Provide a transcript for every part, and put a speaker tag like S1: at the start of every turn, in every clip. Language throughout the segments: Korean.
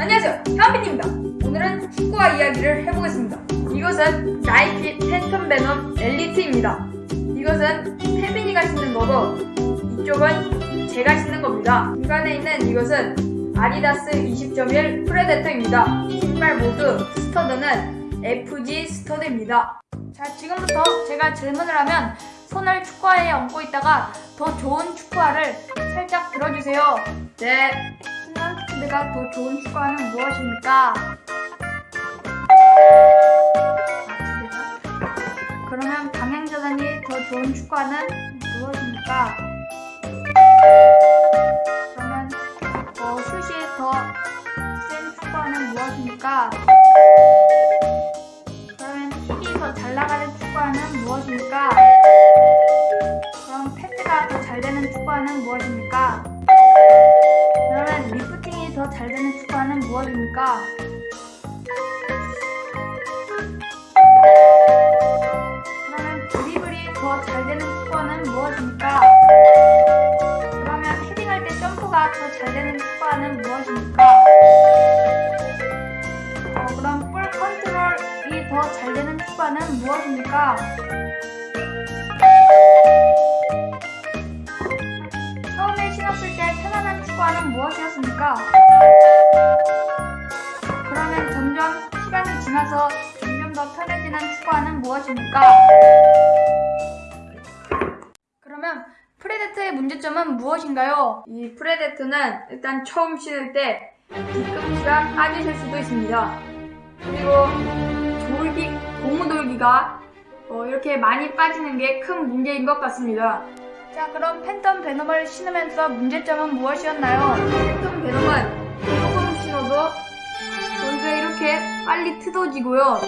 S1: 안녕하세요. 현빈입니다. 오늘은 축구화 이야기를 해보겠습니다. 이것은 나이키 팬텀 베넘 엘리트입니다. 이것은 태빈이가 신는 거고 이쪽은 제가 신는 겁니다. 중간에 있는 이것은 아디다스 20.1 프레데터입니다. 신발 모두 스터드는 FG 스터드입니다. 자 지금부터 제가 질문을 하면 손을 축구화에 얹고 있다가 더 좋은 축구화를 살짝 들어주세요. 네 스탠드가 더 좋은 축구화는 무엇입니까? 그러면 방향전환이 더 좋은 축구화는 무엇입니까? 그러면 어, 슛이 더센 축구화는 무엇입니까? 그러면 힙이 더 잘 나가는 축구화는 무엇입니까? 그럼 패드가 더 잘 되는 축구화는 무엇입니까? 그러면 리프팅이 더 잘 되는 축구화는 무엇입니까? 그러면 드리블이 더 잘 되는 축구화는 무엇입니까? 그러면 헤딩할 때 점프가 더 잘 되는 축구화는 무엇입니까? 어, 그럼 볼 컨트롤이 더 잘 되는 축구화는 무엇입니까? 축구화는 무엇이었습니까? 그러면 점점 시간이 지나서 점점 더 편해지는 축구화는 무엇입니까? 그러면 프레데터의 문제점은 무엇인가요? 이 프레데터는 일단 처음 신을 때 뒤꿈치가 빠지실 수도 있습니다. 그리고 돌기, 고무돌기가 어, 이렇게 많이 빠지는 게 큰 문제인 것 같습니다. 자 그럼 Phantom Venom을 신으면서 문제점은 무엇이었나요? Phantom Venom은 조금 신어도 여기가 이렇게 빨리 뜯어지고요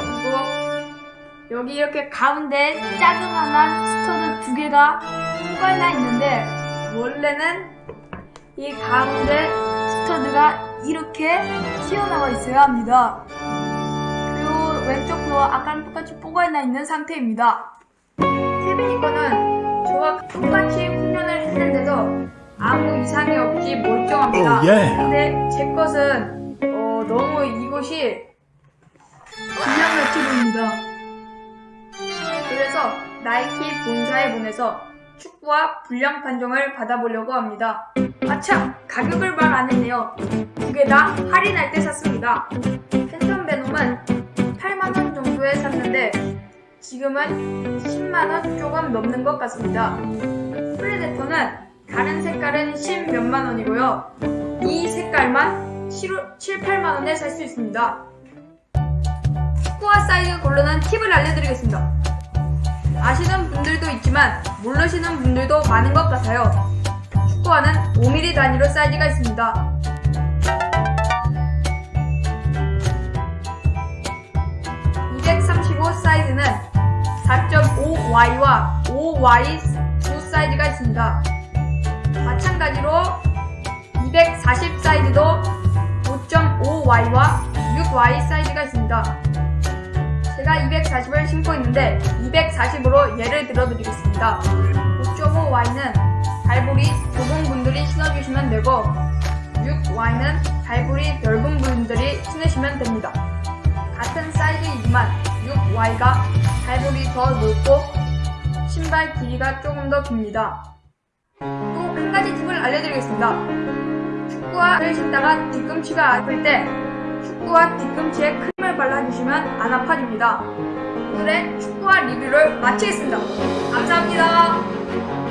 S1: 그리고 여기 이렇게 가운데 자그마한 스터드 두 개가 뽀각나 있는데 원래는 이 가운데 스터드가 이렇게 튀어나와 있어야 합니다. 그리고 왼쪽도 아까랑 똑같이 뽀각나 있는 상태입니다. 태빈이 거는 저와 똑같이 훈련을 했는데도 아무 이상이 없이 멀쩡합니다.
S2: 오, 예.
S1: 근데 제 것은 어, 너무 이곳이 불량같이 보입니다. 그래서 나이키 본사에 보내서 축구와 불량 판정을 받아보려고 합니다. 아참! 가격을 말 안 했네요. 두 개 다 할인할 때 샀습니다. 팬텀 베놈은 8만원 정도에 샀는데 지금은 10만원 조금 넘는 것 같습니다. 프레데터는 다른 색깔은 10 몇만 원이고요. 이 색깔만 7, 7 8만 원에 살 수 있습니다. 축구화 사이즈 고르는 팁을 알려드리겠습니다. 아시는 분들도 있지만 모르시는 분들도 많은 것 같아요. 축구화는 5mm 단위로 사이즈가 있습니다. 4.5Y와 5Y 두 사이즈가 있습니다. 마찬가지로 240 사이즈도 5.5Y와 6Y 사이즈가 있습니다. 제가 240을 신고 있는데 240으로 예를 들어 드리겠습니다. 5.5Y는 발볼이 좁은 분들이 신어주시면 되고 6Y는 발볼이 넓은 분들이 신으시면 됩니다. 같은 사이즈이지만 6Y가 발볼이 더 넓고 신발 길이가 조금 더 깁니다. 또 한 가지 팁을 알려드리겠습니다. 축구화를 신다가 뒤꿈치가 아플 때 축구화 뒤꿈치에 크림을 발라주시면 안 아파집니다. 오늘의 축구화 리뷰를 마치겠습니다. 감사합니다.